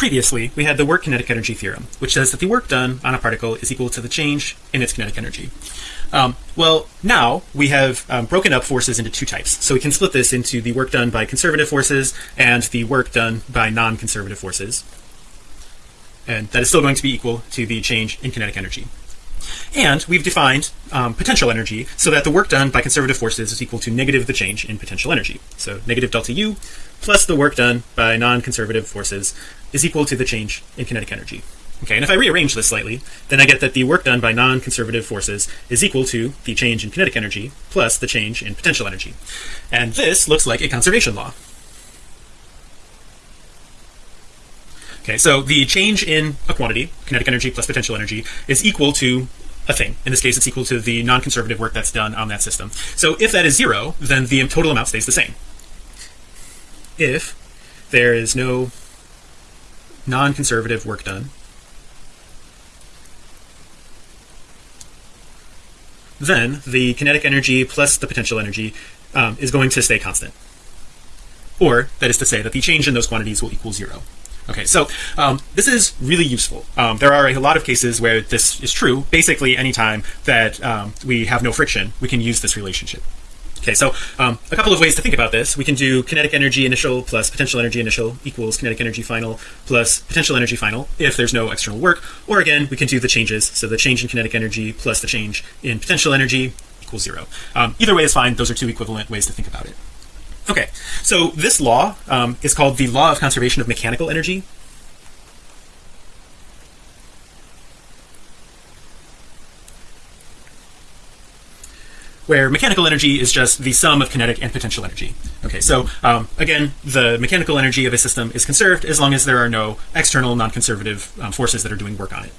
previously we had the work kinetic energy theorem which says that the work done on a particle is equal to the change in its kinetic energy. Um, well now we have um, broken up forces into two types. So we can split this into the work done by conservative forces and the work done by non-conservative forces. And that is still going to be equal to the change in kinetic energy and we've defined um, potential energy so that the work done by conservative forces is equal to negative the change in potential energy. So negative delta u plus the work done by non-conservative forces is equal to the change in kinetic energy. Okay and if I rearrange this slightly then I get that the work done by non-conservative forces is equal to the change in kinetic energy plus the change in potential energy. And this looks like a conservation law okay so the change in a quantity kinetic energy plus potential energy is equal to a thing. In this case it's equal to the non-conservative work that's done on that system. So if that is zero then the total amount stays the same. If there is no non-conservative work done then the kinetic energy plus the potential energy um, is going to stay constant. Or that is to say that the change in those quantities will equal zero okay so um, this is really useful. Um, there are a lot of cases where this is true. Basically anytime that um, we have no friction we can use this relationship. Okay so um, a couple of ways to think about this. We can do kinetic energy initial plus potential energy initial equals kinetic energy final plus potential energy final if there's no external work. Or again we can do the changes. So the change in kinetic energy plus the change in potential energy equals zero. Um, either way is fine. Those are two equivalent ways to think about it okay so this law um, is called the law of conservation of mechanical energy. Where mechanical energy is just the sum of kinetic and potential energy. Okay so um, again the mechanical energy of a system is conserved as long as there are no external non-conservative um, forces that are doing work on it